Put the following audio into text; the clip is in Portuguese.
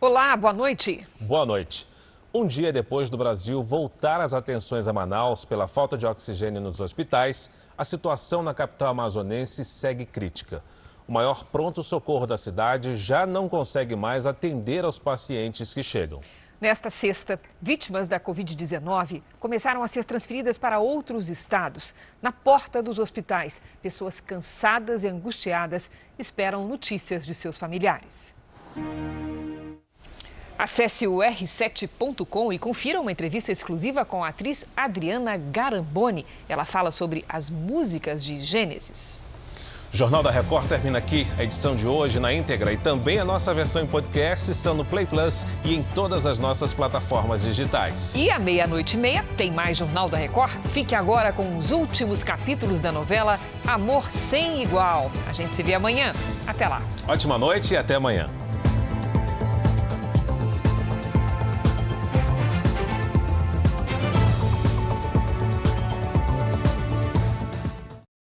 Olá, boa noite. Boa noite. Um dia depois do Brasil voltar as atenções a Manaus pela falta de oxigênio nos hospitais, a situação na capital amazonense segue crítica. O maior pronto-socorro da cidade já não consegue mais atender aos pacientes que chegam. Nesta sexta, vítimas da Covid-19 começaram a ser transferidas para outros estados. Na porta dos hospitais, pessoas cansadas e angustiadas esperam notícias de seus familiares. Acesse o r7.com e confira uma entrevista exclusiva com a atriz Adriana Garamboni. Ela fala sobre as músicas de Gênesis. O Jornal da Record termina aqui. A edição de hoje na íntegra e também a nossa versão em podcast estão no Play Plus e em todas as nossas plataformas digitais. E à meia-noite e meia tem mais Jornal da Record. Fique agora com os últimos capítulos da novela Amor Sem Igual. A gente se vê amanhã. Até lá. Ótima noite e até amanhã.